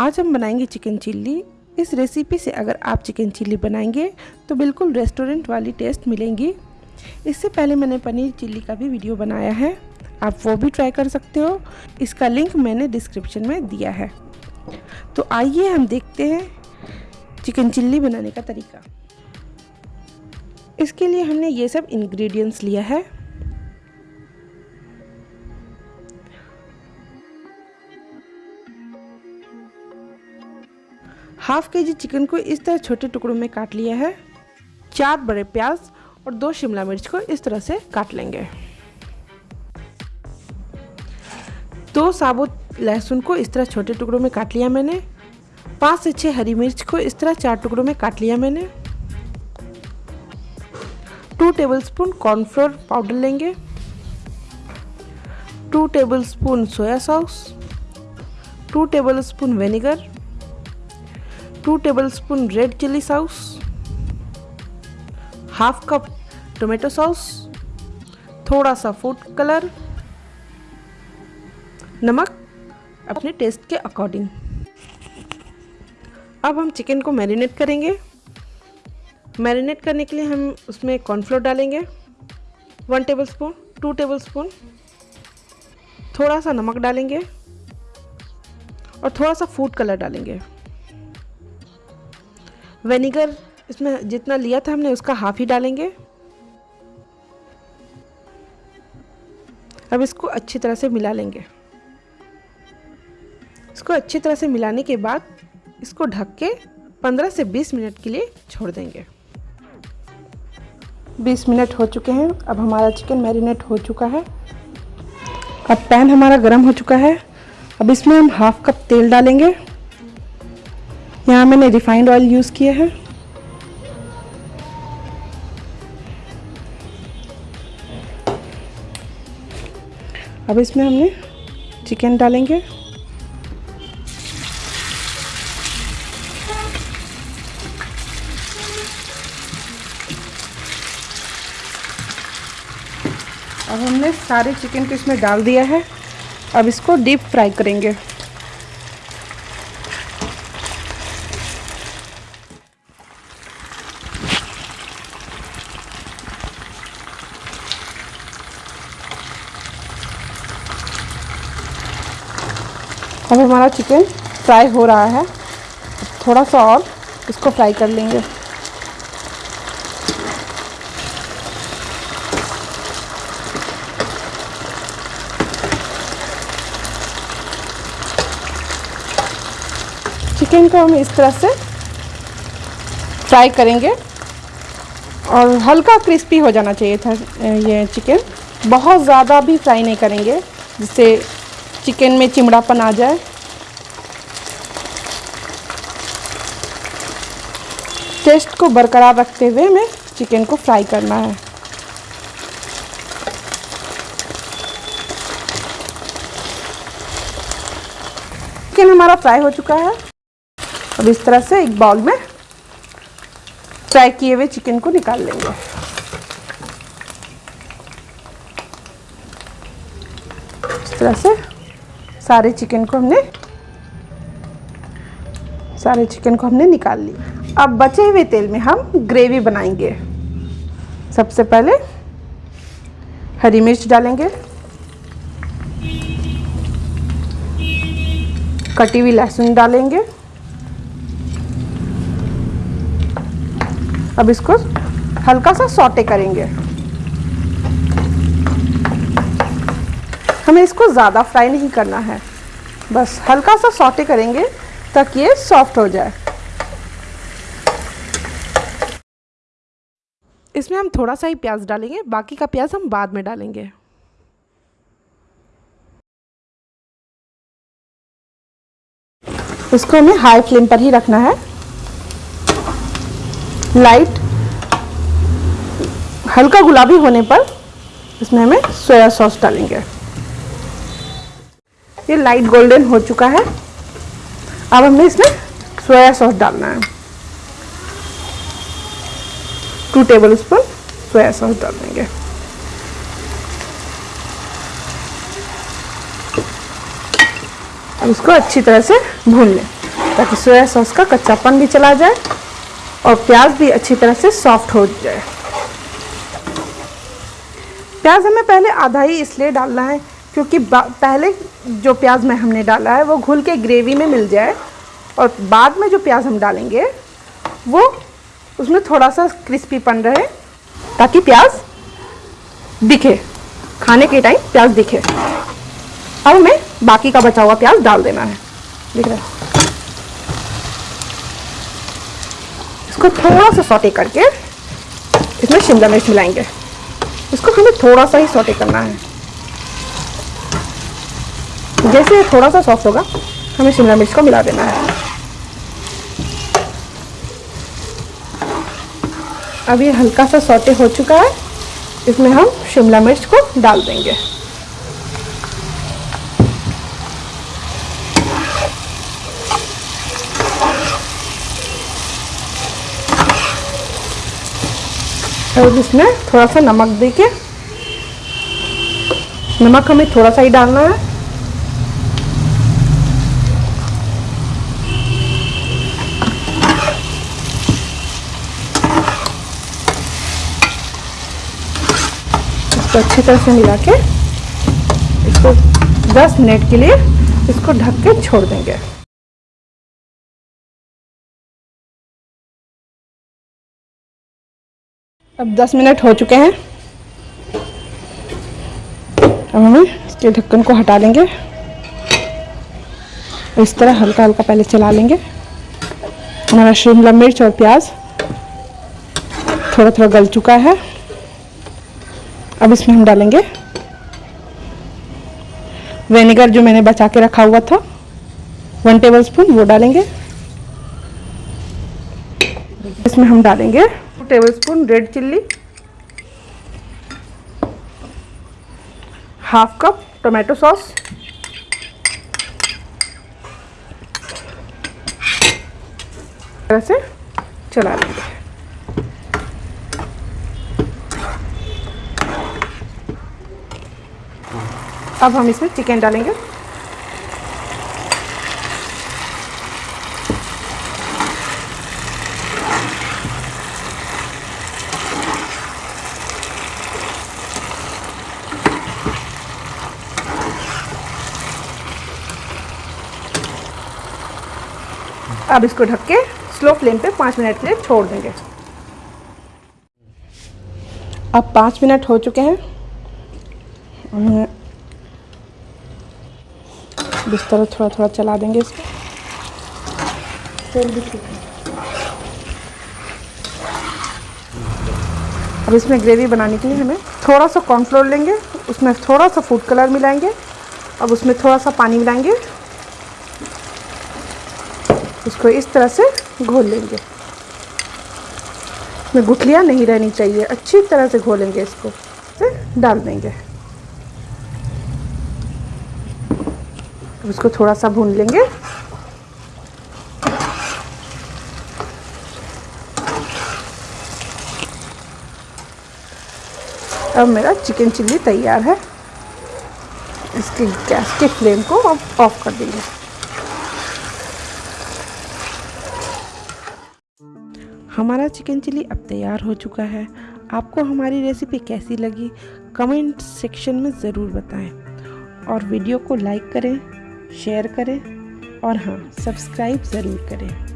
आज हम बनाएँगे चिकन चिल्ली। इस रेसिपी से अगर आप चिकन चिल्ली बनाएँगे तो बिल्कुल रेस्टोरेंट वाली टेस्ट मिलेंगी। इससे पहले मैंने पनीर चिल्ली का भी वीडियो बनाया है। आप वो भी ट्राई कर सकते हो। इसका लिंक मैंने डिस्क्रिप्शन में दिया है। तो आइए हम देखते हैं चिकन चिल्ली बनाने का तरीका। इसके लिए हमने ये सब इंग्रेडिएंट्स लिया है। हाफ़ के जी चिकन को इस तरह छोटे टुकड़ों में काट लिया है। चार बड़े प्याज और दो शिमला मिर्च को इस तरह से काट लेंगे। दो साबुत लहसुन को इस तरह छोटे टुकड़ों में काट लिया मैंने। पाँच से छः हरी मिर्च को इस तरह चार टुकड़ों में काट लिया मैंने। टू टेबलस्पून कॉर्नफ्लोर पाउडर लेंगे। Two tablespoon soya sauce two tablespoon vinegar two tablespoon red chilli sauce half cup tomato sauce थोड़ा सा फ़ूड कलर नमक अपने टेस्ट के अकॉर्डिंग अब हम चिकन को मैरिनेट करेंगे. मैरिनेट करने के लिए हम उसमें कॉर्नफ्लोर डालेंगे. One tablespoon two tablespoon थोड़ा सा नमक डालेंगे और थोड़ा सा फ़ूड कलर डालेंगे. विनेगर, इसमें जितना लिया था हमने, उसका हाफ़ ही डालेंगे। अब इसको अच्छी तरह से मिला लेंगे। इसको अच्छी तरह से मिलाने के बाद इसको ढक के 15 से 20 मिनट के लिए छोड़ देंगे। 20 मिनट हो चुके हैं, अब हमारा चिकन मैरिनेट हो चुका है। अब पैन हमारा गर्म हो चुका है। अब इसमें हम हाफ़ कप तेल डालेंगे। यहाँ मैंने रिफाइंड ऑयल यूज़ किया है। अब इसमें हमने चिकन डालेंगे। अब हमने सारे चिकन को इसमें डाल दिया है। अब इसको डीप फ्राई करेंगे अब हमारा चिकन फ्राई हो रहा है। थोड़ा सा और इसको फ्राई कर लेंगे। चिकन को हम इस तरह से फ्राई करेंगे। और हल्का क्रिस्पी हो जाना चाहिए था ये चिकन बहुत ज़्यादा भी फ्राई नहीं करेंगे, जिससे चिकन में चिमड़ापन आ जाए। टेस्ट को बरकरार रखते हुए हमें चिकन को फ्राई करना है। चिकन हमारा फ्राई हो चुका है। अब इस तरह से एक बाउल में फ्राई किए हुए चिकन को निकाल लेंगे। इस तरह से सारे चिकन को हमने सारे चिकन को हमने निकाल लिया। अब बचे हुए तेल में हम ग्रेवी बनाएँगे। सबसे पहले हरी मिर्च डालेंगे। कटी हुई लहसुन डालेंगे। अब इसको हल्का सा सौटे करेंगे। हमें इसको ज़्यादा फ्राई नहीं करना है। बस हल्का सा सौटे करेंगे ताकि ये सॉफ्ट हो जाए। इसमें हम थोड़ा सा ही प्याज डालेंगे, बाकी का प्याज हम बाद में डालेंगे। इसको हमें हाई फ्लेम पर ही रखना है। लाइट हल्का गुलाबी होने पर इसमें हमें सोया सॉस डालेंगे। ये लाइट गोल्डन हो चुका है। अब हमें इसमें सोया सॉस डालना है। Two tablespoon soya sauce डाल देंगे। अब इसको अच्छी तरह से भून लें, ताकि सोया सॉस का कच्चापन भी चला जाए और प्याज भी अच्छी तरह से सॉफ्ट हो जाए। प्याज हमें पहले आधा ही इसलिए डालना है, क्योंकि पहले जो प्याज में हमने डाला है, वो घुल के ग्रेवी में मिल जाए, और बाद में जो प्याज हम डालेंगे, वो उसमें थोड़ा सा क्रिस्पीपन रहे, ताकि प्याज दिखे। खाने के टाइम प्याज दिखे। अब हमें बाकी का बचा हुआ प्याज डाल देना है। दिख रहा है? इसको थोड़ा सा सौटे करके इसमें शिमला मिर्च मिलाएँगे। इसको हमें थोड़ा सा ही सौटे करना है। जैसे थोड़ा सा सॉफ्ट होगा, हमें शिमला मिर्च को मिला देना है। अब ये हल्का सा सौटे हो चुका है। इसमें हम शिमला मिर्च को डाल देंगे। और इसमें थोड़ा सा नमक दे के, नमक हमें थोड़ा सा ही डालना है। इसको अच्छी तरह से मिला के इसको 10 मिनट के लिए इसको ढक के छोड़ देंगे। अब 10 मिनट हो चुके हैं। अब हमें इसके ढक्कन को हटा लेंगे। इस तरह हल्का हल्का पहले चला लेंगे। हमारा शिमला मिर्च और प्याज थोड़ा थोड़ा गल चुका है। अब इसमें हम डालेंगे वेनेगर जो मैंने बचा के रखा हुआ था। वन टेबल स्पून वो डालेंगे। इसमें हम डालेंगे two tablespoon red chilli half cup tomato sauce तरह से चला लेंगे। अब हम इसमें चिकन डालेंगे। अब इसको ढक के स्लो फ्लेम पे पाँच मिनट के लिए छोड़ देंगे। अब पाँच मिनट हो चुके हैं। इस तरह थोड़ा थोड़ा चला देंगे इसको। अब इसमें ग्रेवी बनाने के लिए हमें थोड़ा सा कॉर्नफ्लोर लेंगे, उसमें थोड़ा सा फ़ूड कलर मिलाएँगे, अब उसमें थोड़ा सा पानी मिलाएँगे इसको इस तरह से घोल लेंगे। इसमें गुठलियाँ नहीं रहनी चाहिए, अच्छी तरह से घोलेंगे इसको से डाल देंगे। इसको थोड़ा सा भून लेंगे। अब मेरा चिकन चिल्ली तैयार है। इसके गैस के फ्लेम को अब ऑफ़ कर देंगे। हमारा चिकन चिली अब तैयार हो चुका है। आपको हमारी रेसिपी कैसी लगी, कमेंट सेक्शन में ज़रूर बताएँ। और वीडियो को लाइक करें। शेयर करें और हाँ सब्सक्राइब ज़रूर करें।